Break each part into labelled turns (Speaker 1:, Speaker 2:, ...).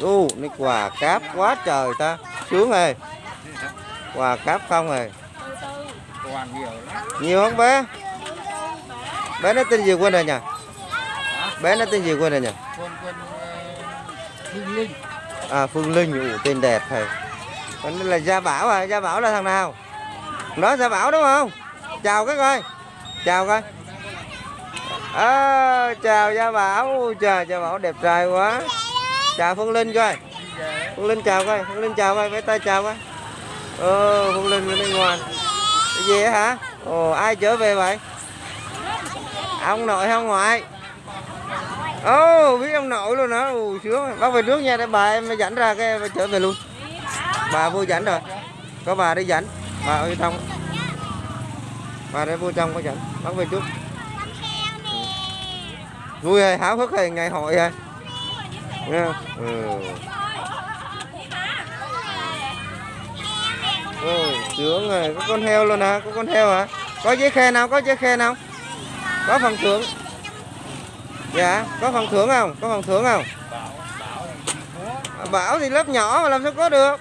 Speaker 1: u này quà cáp quá trời ta. Sướng ơi. Quà cáp không rồi.
Speaker 2: Nhiều
Speaker 1: không bé? Bé nó tên gì quên rồi nhỉ? Bé nó tên gì quên rồi nhỉ?
Speaker 2: Phương linh
Speaker 1: à phương linh. Ủ tên đẹp thầy. Còn đây là gia bảo à. Gia bảo là thằng nào? Đó gia bảo đúng không? Chào các coi. Chào coi. À, chào gia bảo. Trời gia bảo đẹp trai quá chào phương linh coi. Phương linh chào coi phương linh chào coi vẫy tay chào coi. Ờ phương linh bên ngoan cái gì á hả? Ồ ai trở về vậy? Ông nội hay ông ngoại? Ồ biết ông nội luôn đó, ồ sướng. Bác về trước nha để bà em dẫn ra cái em trở về luôn. Bà vô dẫn rồi. Có bà đi dẫn. Bà ơi thông bà để vô trong có dẫn. Bác về trước. Vui hay háo hức hay ngày hội hay? Nha, không? ừ. Ôi, sướng rồi có con heo luôn hả? Có con heo hả? Có giấy khen nào? Có giấy khen nào? Có phần thưởng. Dạ có phần thưởng không? Có phần thưởng không? À, bảo thì lớp nhỏ mà làm sao có được?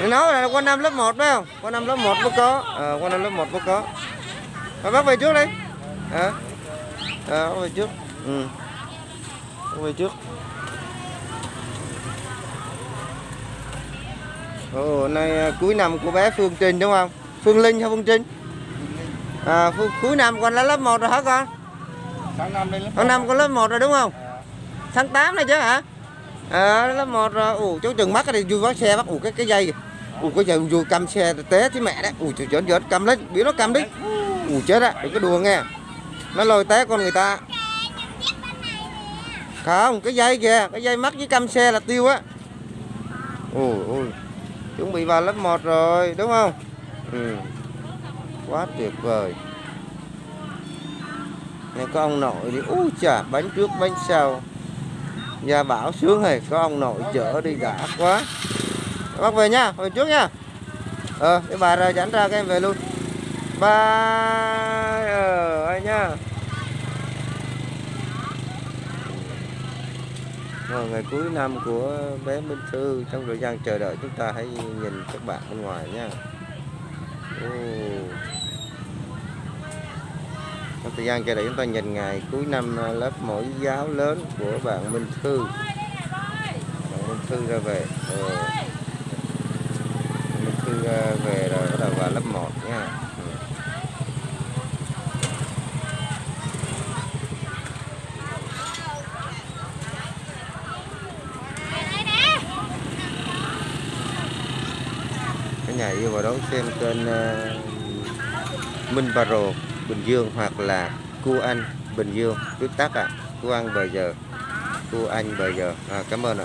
Speaker 1: Thì nói là qua năm lớp 1 phải không? Qua năm lớp 1 mới có. Ờ qua năm lớp 1 mới có. À, bác về trước đi. Hả? Ờ, à. bác về trước. Ừ về trước Ồ, nay à, cuối năm của bé Phương Trinh đúng không? Phương Linh hay Phương Trinh? À, Phương, cuối năm con là lớp 1 rồi hả con?
Speaker 2: tháng năm lên lớp
Speaker 1: Tháng năm con lớp 1 rồi đúng không? Tháng 8 này chứ hả? À, lớp 1 rồi. Ủa, cháu chừng mắt cái vui bắt xe bắt ủa cái cái dây kìa. Ủa cái giờ vui cầm xe té chứ mẹ đấy. Ủa trời trời cầm lên, biểu nó cầm đi. Ủa chết á, đừng có đùa nghe. Nó lôi té con người ta. Không, cái dây kìa, cái dây mắc với cam xe là tiêu á. Ôi ôi. Chuẩn bị vào lớp 1 rồi, đúng không? Ừ. Quá tuyệt vời. Này có ông nội đi, ú chà, bánh trước bánh sau. Gia bảo sướng hề có ông nội chở đi đã quá. Bác về nha, về trước nha. Ờ, cái bà ra dẫn ra cái em về luôn. Bye. Ờ, ai nha. Ờ, ngày cuối năm của bé Minh Thư, trong thời gian chờ đợi chúng ta hãy nhìn các bạn bên ngoài nha. Trong thời gian chờ đợi chúng ta nhìn ngày cuối năm ờ, lớp mẫu giáo lớn của bạn Minh Thư. Bạn Minh Thư ra về. Ờ. Minh Thư ra về rồi bắt đầu vào lớp 1 nha. Ừ. Cả nhà yêu vào đón xem kênh ờ, Minh Baro Bình Dương hoặc là Cua Anh Bình Dương. Viết tắt à Cua Anh bây giờ. Cua Anh bây giờ. À, cảm ơn ạ.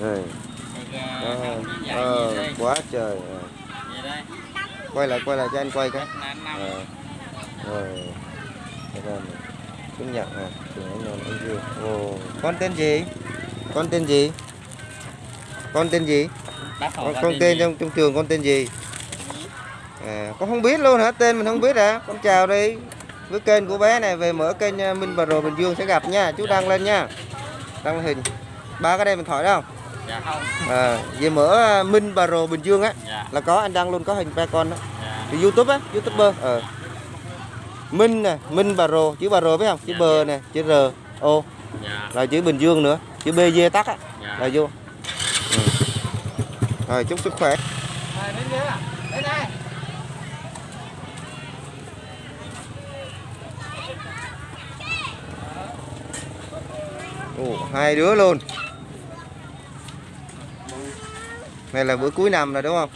Speaker 1: Rồi. Ờ, ờ, quá trời. À. quay lại quay lại cho anh quay cái. À. rồi chứng nhận à ồ con tên gì? Con tên gì? Con tên gì? Con, con tên trong trong trường con tên gì? À, con không biết luôn hả? Tên mình không biết hả? Con chào đi. Với kênh của bé này về mở kênh à, Minh Bà Rồ Bình Dương sẽ gặp nha. Chú đăng lên nha. Đăng hình. Ba cái đây mình thoại đâu?
Speaker 2: Dạ không.
Speaker 1: À, về mở à, Minh Bà Rồ Bình Dương á
Speaker 2: dạ.
Speaker 1: là có anh đăng luôn có hình ba con đó.
Speaker 2: Dạ.
Speaker 1: Thì YouTube á YouTuber ờ Minh nè Minh Bà Rồ chữ Bà Rồ biết không chữ
Speaker 2: Dạ,
Speaker 1: bờ
Speaker 2: biết.
Speaker 1: nè chữ R O
Speaker 2: dạ
Speaker 1: là chữ Bình Dương nữa chữ B D tắt á
Speaker 2: dạ
Speaker 1: là vô ừ. rồi chúc sức khỏe
Speaker 2: đến đây à? Đến đây.
Speaker 1: Ồ, hai đứa luôn này là bữa cuối năm rồi đúng không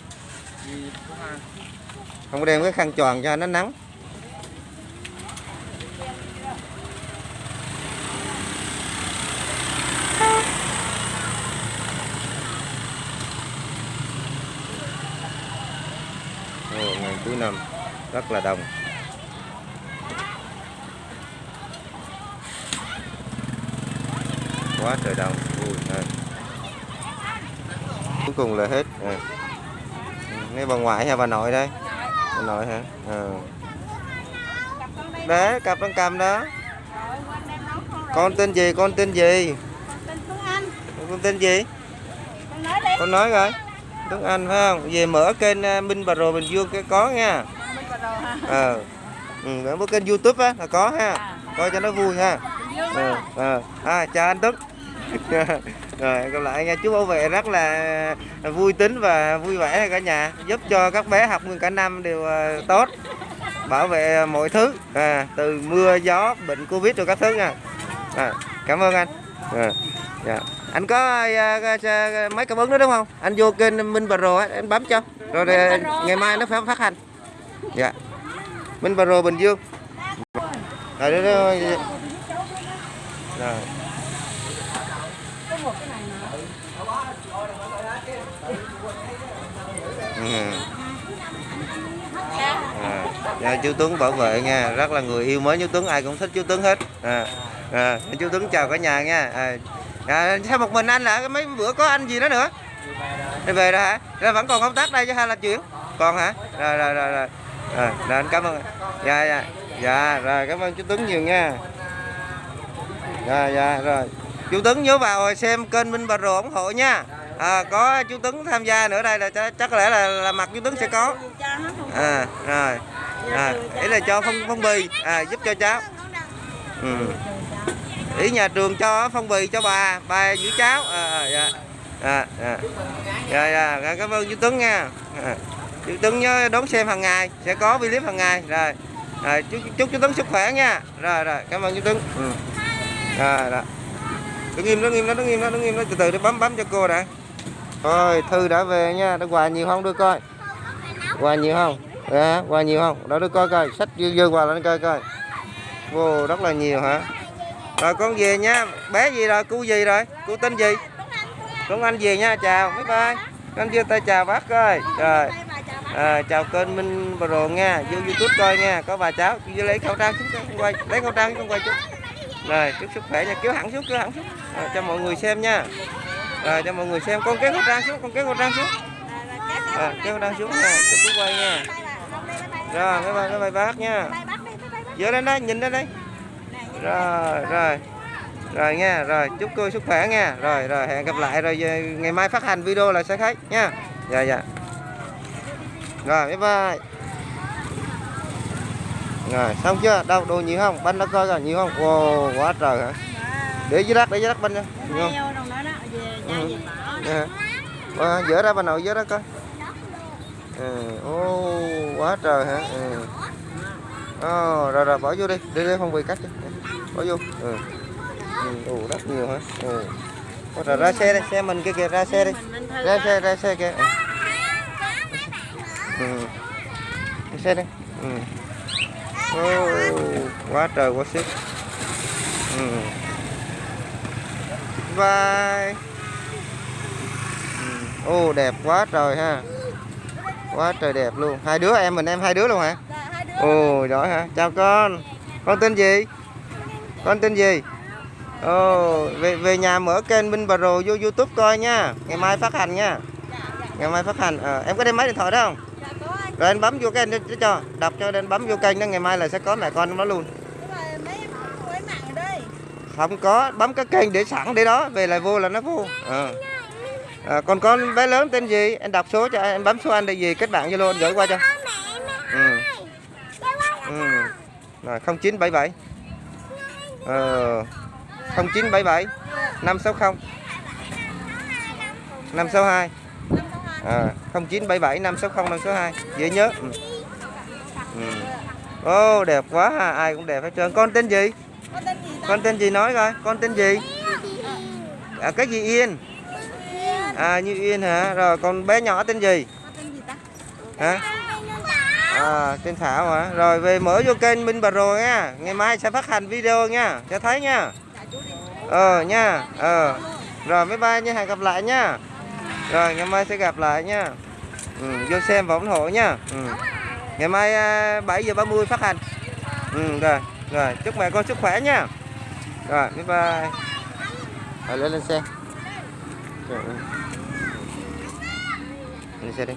Speaker 2: hai.
Speaker 1: không có đem cái khăn tròn cho nó nắng Ồ, ngày cuối năm. Rất là đông. Quá trời đông. Ui đây. cuối cùng là hết. À. nghe bà ngoại hay bà nội đây? Bà nội hả? Ờ đấy cặp đang cầm đó. Con tên gì? Con tên gì? Con tên gì?
Speaker 3: Con nói
Speaker 1: rồi Tuấn Anh phải không? Về mở kênh à, Minh Bà Rồ Bình Dương cái có nha.
Speaker 3: Mình vào rồi ha.
Speaker 1: ờ. Ừ, mở kênh YouTube á là có ha. Coi cho nó vui ha. Ờ ờ. À, chào anh Tuấn. Rồi gặp lại nha. Chú bảo vệ rất là vui tính và vui vẻ cả nhà giúp cho các bé học nguyên cả năm đều ờ, tốt. Bảo vệ mọi thứ à, từ mưa gió bệnh covid rồi các thứ nha. À, cảm ơn anh. À, dạ. Anh có à, à, mấy cảm ứng nữa đúng không? Anh vô kênh Minh Bà Rồ anh bấm cho. Rồi à, ngày mai nó phải phát hành. Dạ. Minh Bà Rồ Bình Dương. Rồi đó, đó, rồi. Ừ. À, dạ, chú Tuấn bảo vệ nha. Rất là người yêu mến chú Tuấn ai cũng thích chú Tuấn hết. À, à, chú Tuấn chào cả nhà nha. À, à, sao một mình anh là mấy bữa có anh gì đó nữa? Đi về rồi hả? Rồi vẫn còn công tác đây chứ hay là chuyển còn hả? Rồi rồi rồi rồi. À, rồi anh cảm ơn. Dạ dạ. Dạ rồi cảm ơn chú Tuấn nhiều nha. Dạ dạ rồi. Chú Tuấn nhớ vào xem kênh Minh Bà Rồ ủng hộ nha. À, có chú Tuấn tham gia nữa đây là chắc, chắc có lẽ là, là mặt chú Tuấn sẽ có. À rồi. À, ý là cho phong phong bì à, giúp cho cháu. Ừ ý nhà trường cho phong bì cho bà bà giữ cháu. À, à dạ. À, à. Dạ, dạ, dạ, cảm ơn chú Tuấn nha. À, chú Tuấn nhớ đón xem hàng ngày sẽ có clip hàng ngày. Rồi. À, chúc, chúc chú Tuấn sức khỏe nha. Rồi rồi. Cảm ơn chú Tuấn. Ừ. rồi rồi. Đứng im đứng im đó đứng im đó đứng im đó. Từ từ để bấm bấm cho cô đã. Thôi thư đã về nha. Đã quà nhiều không? Đưa coi. Quà nhiều không? Dạ quà nhiều không? Đó đưa coi coi. Sách dư dư quà lên coi coi. Vô rất là nhiều hả? Rồi con về nha. Bé gì rồi? Cu gì rồi? Cu tên gì? Tuấn Anh về nha. Chào bye bye. Anh đưa tay chào bác coi rồi.
Speaker 3: Chào
Speaker 1: à, chào kênh Minh pro nha. Vô YouTube coi nha. Có bà cháu vô lấy khẩu trang xuống con quay. Lấy khẩu trang chúng con quay chút. Rồi chúc sức khỏe nha. Kéo hẳn xuống kéo hẳn xuống. Rồi, cho mọi người xem nha. Rồi cho mọi người xem. Con kéo khẩu trang xuống con kéo khẩu trang xuống. À, kéo khẩu trang xuống nha. Cho chú quay nha. Rồi bye bye bye bye bác nha.
Speaker 3: Bye
Speaker 1: lên đây nhìn lên đây rồi rồi. Rồi nha rồi. Chúc cô sức khỏe nha. Rồi rồi. Hẹn gặp lại rồi ngày mai phát hành video là sẽ thấy nha. Dạ dạ. Rồi bye bye. Rồi xong chưa? Đâu đồ nhiều không? Banh đã coi rồi nhiều không? Wow quá trời hả? Để dưới đất để dưới đất banh nha. Nhiều không?
Speaker 3: Đó đó,
Speaker 1: Ừ. Ờ, dỡ ra bà nội dỡ ra coi ừ. ô quá trời hả? Ừ. Ồ, rồi rồi bỏ vô đi. Đi đi không bị cắt cho bỏ vô? Ừ. Ừ, ồ, rất nhiều hả? Ừ. Ồ, rồi ra xe đi xe mình kia kìa ra xe đi. Ra xe ra xe kìa. Ừ. Ra xe đi. Ừ. Ô, quá trời quá sức ừ. bye. Ừ. Ô đẹp quá trời ha. Quá trời đẹp luôn. Hai đứa em mình em hai đứa luôn hả?
Speaker 3: Dạ, hai đứa.
Speaker 1: Ồ giỏi hả? Chào con. Con tên gì Con tên gì? Ồ về, về nhà mở kênh Minh Bà Rồ vô Youtube coi nha. Ngày mai phát hành nha. Ngày mai phát hành. Ờ, Em có đem máy điện thoại đó không?
Speaker 3: Dạ, anh.
Speaker 1: Rồi anh bấm vô kênh cho, cho. Đọc cho anh bấm vô kênh đó Ngày mai là sẽ có mẹ con trong đó luôn. Không có bấm cái kênh để sẵn để đó về lại vô là nó vô. Ờ. à, còn con bé lớn tên gì? Anh đọc số cho em bấm số anh để gì kết bạn zalo anh gửi qua cho. Ừ. Ừ. rồi 0977 ờ 0977 560 562 à, 0977 560 562 dễ nhớ. Ừ. Ừ. Ô đẹp quá ha ai cũng đẹp hết trơn. Con tên gì?
Speaker 3: Có tên gì
Speaker 1: con tên gì nói coi con tên gì? À, cái gì yên? À như yên hả? Rồi con bé nhỏ tên gì? Hả à tên thảo hả? Rồi về mở vô kênh minh bà rồ nha. Ngày mai sẽ phát hành video nha. Cho thấy nha. Ờ nha. Ờ. Rồi bye bye nha. Hẹn gặp lại nha. Rồi ngày mai sẽ gặp lại nha. Ừ, vô xem và ủng hộ nha. Ừ. ngày mai à, 7 giờ 30 phát hành. Ừ, rồi. Rồi chúc mẹ con sức khỏe nha. Rồi bye bye. Rồi lên lên xe. Rồi. lên xe đi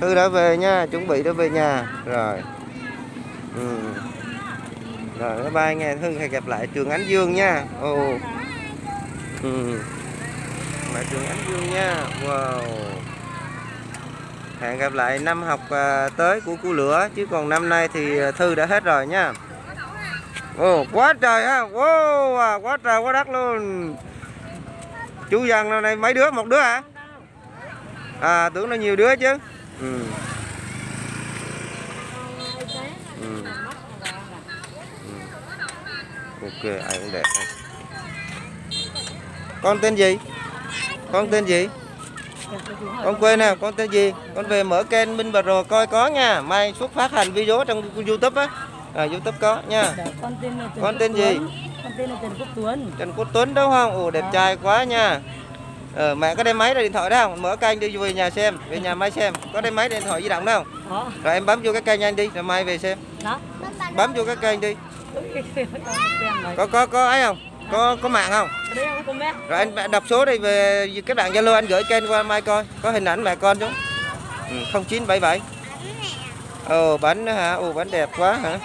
Speaker 1: thư đã về nha, chuẩn bị đã về nhà. Rồi. Ừ. rồi, bye bye nghe thư, hẹn gặp lại trường ánh dương nha. Ồ. Ừ. lại trường ánh dương nha. Wow. Hẹn gặp lại năm học à, tới của cô lửa, chứ còn năm nay thì à, thư đã hết rồi nha. Ồ, quá trời ha. Wow à, quá trời, quá đất luôn. Chú dân này nay mấy đứa? Một đứa hả? À tưởng nó nhiều đứa chứ ừ. Ừ. Ừ. ok ai cũng đẹp hết. con tên gì? Con tên gì? Con quên nè con tên gì? Con về mở kênh Minh Bà Rồ coi có nha. Mai xuất phát hành video trong YouTube á. À, YouTube có nha.
Speaker 3: Con tên
Speaker 1: Con tên gì?
Speaker 3: Con tên là Trần Quốc Tuấn.
Speaker 1: Trần Quốc Tuấn đúng không? Ồ đẹp trai quá nha ờ, mẹ có đem máy ra điện thoại đó không? Mở kênh đi về nhà xem về nhà mai xem. Có đem máy điện thoại di động đó không?
Speaker 3: Đó
Speaker 1: rồi em bấm vô cái kênh anh đi rồi mai về xem.
Speaker 3: Đó
Speaker 1: bấm vô cái kênh đi. Có có có ấy không? Có có mạng không?
Speaker 3: Có
Speaker 1: rồi anh đọc số đây về các bạn zalo anh gửi kênh qua mai coi. Có hình ảnh mẹ con chứ? Ừ, 0977 ồ bánh nữa hả? Ồ bánh đẹp quá hả?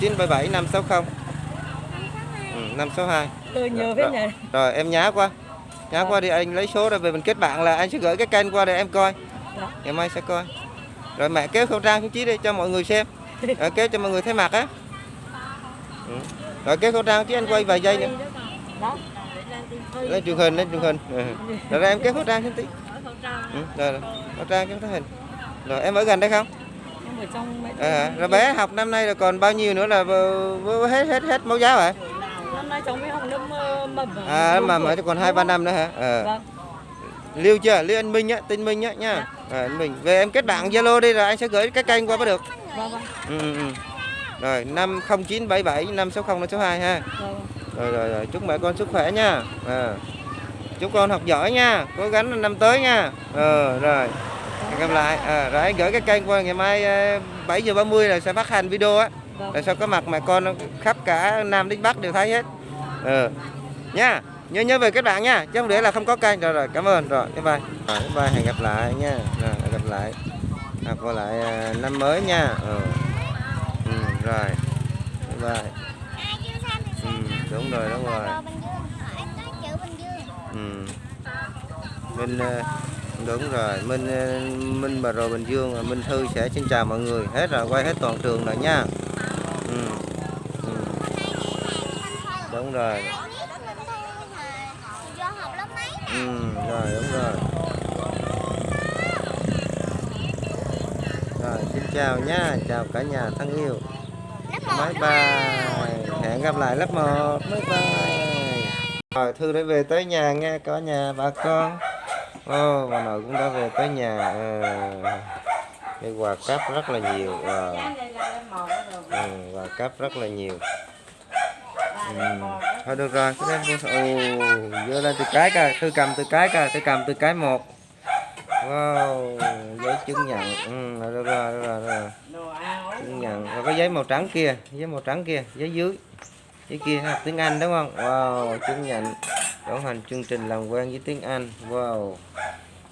Speaker 1: 0977 560 ừ, 562
Speaker 3: tôi nhớ
Speaker 1: Rồi,
Speaker 3: với
Speaker 1: rồi.
Speaker 3: nhỉ
Speaker 1: rồi em nhá qua nhá qua đi anh lấy số rồi về mình kết bạn là anh sẽ gửi cái kênh qua để em coi
Speaker 3: Đó.
Speaker 1: ngày mai sẽ coi rồi mẹ kéo khẩu trang xuống chí đi cho mọi người xem rồi kéo cho mọi người thấy mặt á ừ. rồi kéo khẩu trang chứ anh quay vài giây nữa
Speaker 3: đó
Speaker 1: lên truyền hình lên truyền hình ừ. rồi em kéo khẩu trang xuống tí ừ. rồi, rồi. khẩu trang kéo thấy hình rồi em ở gần đây không
Speaker 3: em ở trong
Speaker 1: à, rồi bé học năm nay là còn bao nhiêu nữa là hết hết hết mẫu giáo hả
Speaker 3: năm nay cháu mới học lớp mầm
Speaker 1: à mà
Speaker 3: Thuột.
Speaker 1: mà còn hai ba năm nữa hả? Ờ.
Speaker 3: Vâng.
Speaker 1: Lưu chưa? Lưu anh minh á tin minh á nha. À, anh minh. Về em kết bạn zalo đi rồi anh sẽ gửi cái kênh qua mới được.
Speaker 3: Vâng vâng.
Speaker 1: Ừ, ừ, ừ. rồi năm không chín bảy bảy năm sáu không năm sáu hai ha.
Speaker 3: Vâng.
Speaker 1: Rồi rồi rồi. Chúc mẹ con sức khỏe nha. À. chúc con học giỏi nha. Cố gắng năm tới nha. Ờ rồi. Hẹn gặp lại. À, rồi anh gửi cái kênh qua ngày mai 7 giờ 30 là sẽ phát hành video á
Speaker 3: Vâng.
Speaker 1: tại sao có mặt mẹ con khắp cả nam đến bắc đều thấy hết? Ừ. nha nhớ nhớ về các bạn nha chứ không để là không có kênh. Rồi rồi cảm ơn. Rồi bye bye. Rồi bye bye hẹn gặp lại nha. Rồi hẹn gặp lại. À, qua lại à, năm mới nha. Ừ. ừ, rồi. Bye bye. Ừ, đúng rồi đúng rồi. Ừ. Minh ờ, đúng rồi. Minh Minh Bà Rồ Bình Dương Minh Thư sẽ xin chào mọi người. Hết rồi quay hết toàn trường rồi nha ừ. Ừ. đúng rồi. Ừ, rồi đúng rồi. Rồi xin chào nha chào cả nhà thân yêu. Bye bye. hẹn gặp lại lớp 1 bye bye. Rồi thư đã về tới nhà nghe cả nhà bà con. Ô bà nội cũng đã về tới nhà. Ờ, cái quà cáp rất là nhiều. Ờ, ừ, và cáp rất là nhiều. Ừ. thôi được rồi cái em ồ vô lên từ cái cả từ cầm từ cái cả từ cầm từ cái một. Wow giấy chứng nhận. Ừ, rồi, được rồi được rồi, được rồi. chứng nhận. Rồi có giấy màu trắng kia giấy màu trắng kia giấy dưới. Giấy kia học tiếng Anh đúng không? Wow chứng nhận. Đồng hành chương trình làm quen với tiếng Anh. Wow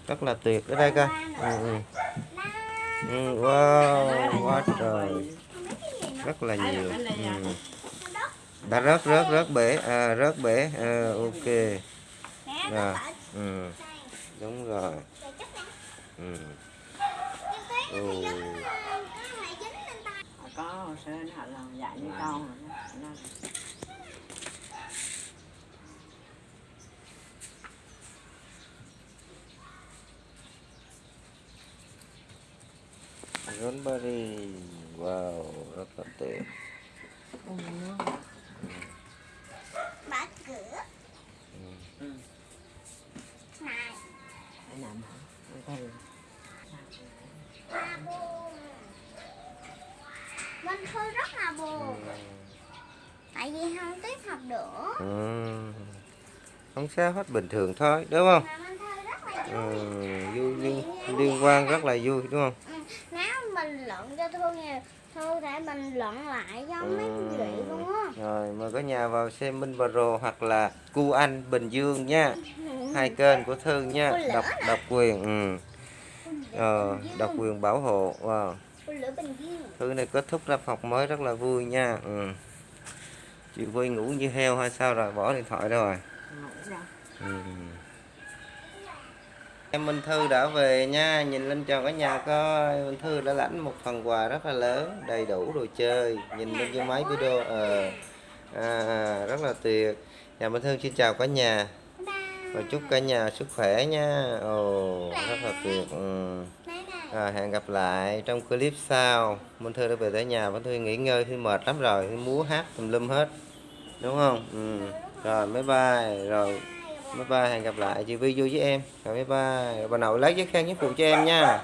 Speaker 1: rất là tuyệt. Ở đây coi. Ừ, ừ. Ừ, wow quá trời rất là nhiều. ừ. đã rớt rớt rớt bể. À, rớt bể. À, ok. Rồi ừ. đúng rồi. Ừ. Ừ.
Speaker 3: có hồ sơ họ làm dạy với con rồi đó.
Speaker 1: Raspberry wow rất là tuyệt
Speaker 3: Để làm hả? Thử.
Speaker 4: Vân Thư rất là buồn Tại vì không tiếp học được
Speaker 1: ừ. không sao hết bình thường thôi đúng không?
Speaker 4: Rất
Speaker 1: ừ. vui. liên, liên quan rất là vui đúng không
Speaker 4: ừ. Nếu mình luận cho Thư Thư để mình luận lại cho mấy
Speaker 1: Ừ.
Speaker 4: vị luôn á
Speaker 1: rồi mời cả nhà vào xem Minh Rồ hoặc là Cu Anh Bình Dương nha hai kênh của Thư nha độc độc quyền ừ. ờ, độc quyền bảo hộ wow.
Speaker 4: Bình dương
Speaker 1: thứ này kết thúc năm học mới rất là vui nha ừ. chị vui ngủ như heo hay sao rồi bỏ điện thoại rồi
Speaker 3: ngủ ra
Speaker 1: ừ em Minh Thư đã về nha nhìn lên chào cả nhà coi. Minh Thư đã lãnh một phần quà rất là lớn đầy đủ đồ chơi. Nhìn lên cái máy video ờ à, rất là tuyệt. Nhà Minh Thư xin chào cả nhà. Và chúc cả nhà sức khỏe nha. Ồ rất là tuyệt ừ. à, hẹn gặp lại trong clip sau. Minh Thư đã về tới nhà. Minh Thư nghỉ ngơi Thư mệt lắm rồi. Thư múa hát tùm lum hết. Đúng không? Ừ. rồi bye bye. Rồi bye bye, hẹn gặp lại. Chị Vi vui với em. Rồi, bye bye. Bà nội lấy giấy khen với phụ cho em nha.